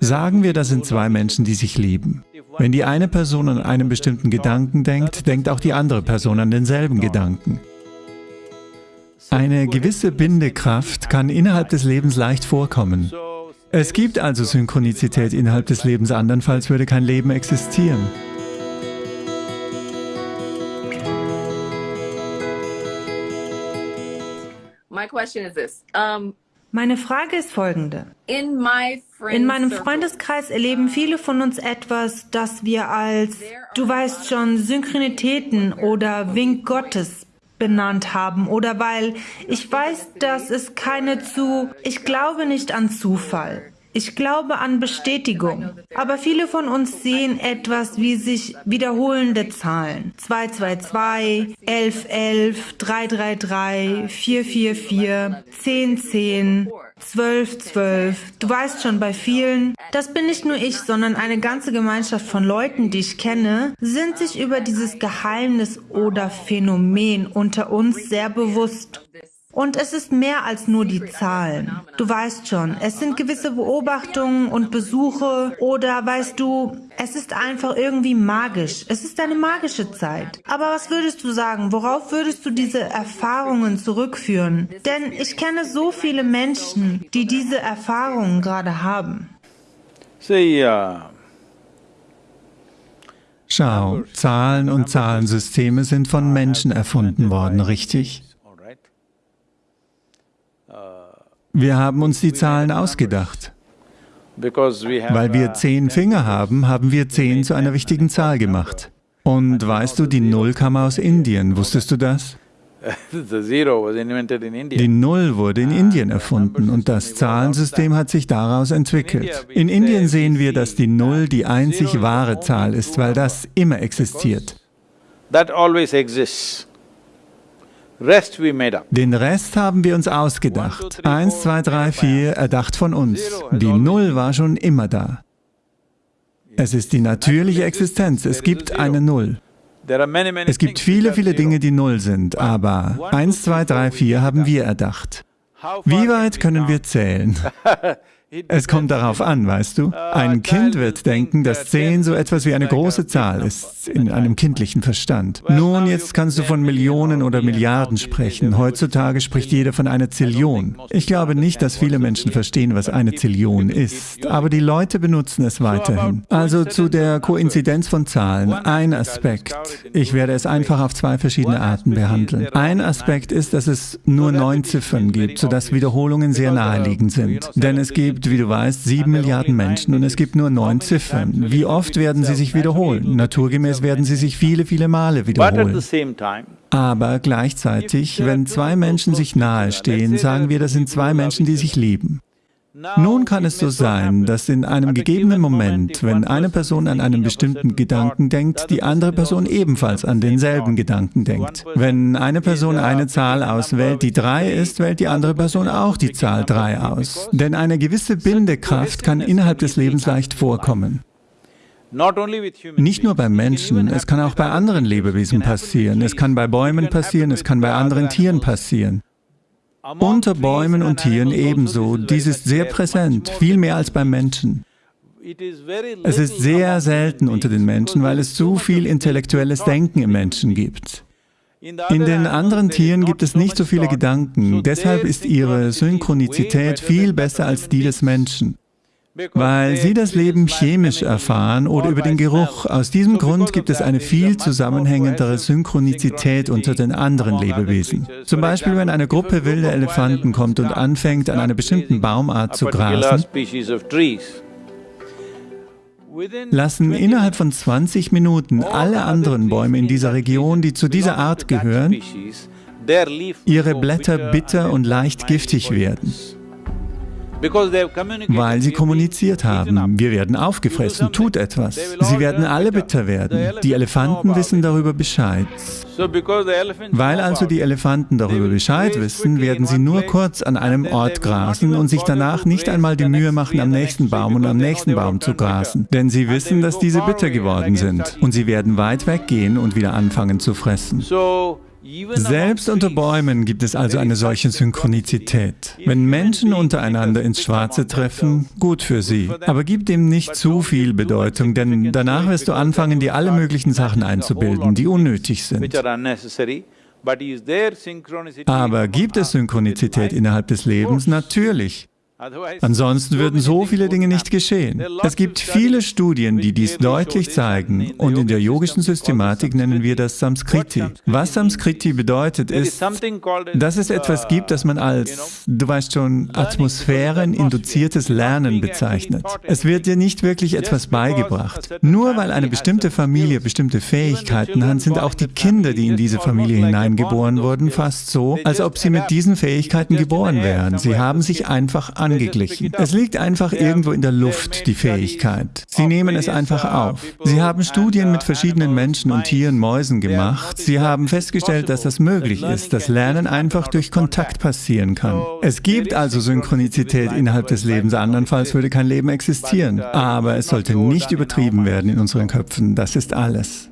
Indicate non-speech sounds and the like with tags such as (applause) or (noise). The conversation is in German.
Sagen wir, das sind zwei Menschen, die sich lieben. Wenn die eine Person an einen bestimmten Gedanken denkt, denkt auch die andere Person an denselben Gedanken. Eine gewisse Bindekraft kann innerhalb des Lebens leicht vorkommen. Es gibt also Synchronizität innerhalb des Lebens, andernfalls würde kein Leben existieren. Meine Frage ist folgende. In meinem Freundeskreis erleben viele von uns etwas, das wir als, du weißt schon, Synchronitäten oder Wink Gottes benannt haben oder weil ich weiß, dass es keine zu, ich glaube nicht an Zufall. Ich glaube an Bestätigung. Aber viele von uns sehen etwas wie sich wiederholende Zahlen. 222, 1111, 333, 444, 1010, 1212. Du weißt schon, bei vielen, das bin nicht nur ich, sondern eine ganze Gemeinschaft von Leuten, die ich kenne, sind sich über dieses Geheimnis oder Phänomen unter uns sehr bewusst. Und es ist mehr als nur die Zahlen. Du weißt schon, es sind gewisse Beobachtungen und Besuche oder weißt du, es ist einfach irgendwie magisch. Es ist eine magische Zeit. Aber was würdest du sagen? Worauf würdest du diese Erfahrungen zurückführen? Denn ich kenne so viele Menschen, die diese Erfahrungen gerade haben. Schau, Zahlen und Zahlensysteme sind von Menschen erfunden worden, richtig? Wir haben uns die Zahlen ausgedacht. Weil wir zehn Finger haben, haben wir zehn zu einer wichtigen Zahl gemacht. Und weißt du, die Null kam aus Indien, wusstest du das? (laughs) Die Null wurde in Indien erfunden und das Zahlensystem hat sich daraus entwickelt. In Indien sehen wir, dass die Null die einzig wahre Zahl ist, weil das immer existiert. Den Rest haben wir uns ausgedacht. Eins, zwei, drei, vier, erdacht von uns. Die Null war schon immer da. Es ist die natürliche Existenz, es gibt eine Null. Es gibt viele, viele Dinge, die Null sind, aber eins, zwei, drei, vier haben wir erdacht. Wie weit können wir zählen? (laughs) Es kommt darauf an, weißt du? Ein Kind wird denken, dass 10 so etwas wie eine große Zahl ist, in einem kindlichen Verstand. Nun, jetzt kannst du von Millionen oder Milliarden sprechen. Heutzutage spricht jeder von einer Zillion. Ich glaube nicht, dass viele Menschen verstehen, was eine Zillion ist, aber die Leute benutzen es weiterhin. Also zu der Koinzidenz von Zahlen, ein Aspekt. Ich werde es einfach auf zwei verschiedene Arten behandeln. Ein Aspekt ist, dass es nur neun Ziffern gibt, sodass Wiederholungen sehr naheliegend sind. Denn es gibt gibt, wie du weißt, sieben Milliarden Menschen und es gibt nur neun Ziffern. Wie oft werden sie sich wiederholen? Naturgemäß werden sie sich viele, viele Male wiederholen. Aber gleichzeitig, wenn zwei Menschen sich nahe stehen, sagen wir, das sind zwei Menschen, die sich lieben. Nun kann es so sein, dass in einem gegebenen Moment, wenn eine Person an einen bestimmten Gedanken denkt, die andere Person ebenfalls an denselben Gedanken denkt. Wenn eine Person eine Zahl auswählt, die 3 ist, wählt die andere Person auch die Zahl 3 aus. Denn eine gewisse Bindekraft kann innerhalb des Lebens leicht vorkommen. Nicht nur beim Menschen, es kann auch bei anderen Lebewesen passieren. Es kann bei Bäumen passieren, es kann bei anderen Tieren passieren. Unter Bäumen und Tieren ebenso. Dies ist sehr präsent, viel mehr als beim Menschen. Es ist sehr selten unter den Menschen, weil es zu viel intellektuelles Denken im Menschen gibt. In den anderen Tieren gibt es nicht so viele Gedanken, deshalb ist ihre Synchronizität viel besser als die des Menschen weil sie das Leben chemisch erfahren oder über den Geruch. Aus diesem Grund gibt es eine viel zusammenhängendere Synchronizität unter den anderen Lebewesen. Zum Beispiel, wenn eine Gruppe wilder Elefanten kommt und anfängt, an einer bestimmten Baumart zu grasen, lassen innerhalb von 20 Minuten alle anderen Bäume in dieser Region, die zu dieser Art gehören, ihre Blätter bitter und leicht giftig werden weil sie kommuniziert haben. Wir werden aufgefressen, tut etwas. Sie werden alle bitter werden. Die Elefanten wissen darüber Bescheid. Weil also die Elefanten darüber Bescheid wissen, werden sie nur kurz an einem Ort grasen und sich danach nicht einmal die Mühe machen, am nächsten Baum und am nächsten Baum zu grasen. Denn sie wissen, dass diese bitter geworden sind. Und sie werden weit weggehen und wieder anfangen zu fressen. Selbst unter Bäumen gibt es also eine solche Synchronizität. Wenn Menschen untereinander ins Schwarze treffen, gut für sie. Aber gib dem nicht zu viel Bedeutung, denn danach wirst du anfangen, dir alle möglichen Sachen einzubilden, die unnötig sind. Aber gibt es Synchronizität innerhalb des Lebens? Natürlich. Ansonsten würden so viele Dinge nicht geschehen. Es gibt viele Studien, die dies deutlich zeigen und in der yogischen Systematik nennen wir das Samskriti. Was Samskriti bedeutet, ist, dass es etwas gibt, das man als, du weißt schon, atmosphäreninduziertes Lernen bezeichnet. Es wird dir nicht wirklich etwas beigebracht. Nur weil eine bestimmte Familie bestimmte Fähigkeiten hat, sind auch die Kinder, die in diese Familie hineingeboren wurden, fast so, als ob sie mit diesen Fähigkeiten geboren wären. Sie haben sich einfach an angeglichen. Es liegt einfach irgendwo in der Luft, die Fähigkeit. Sie nehmen es einfach auf. Sie haben Studien mit verschiedenen Menschen und Tieren, Mäusen gemacht. Sie haben festgestellt, dass das möglich ist, dass Lernen einfach durch Kontakt passieren kann. Es gibt also Synchronizität innerhalb des Lebens, andernfalls würde kein Leben existieren. Aber es sollte nicht übertrieben werden in unseren Köpfen. Das ist alles.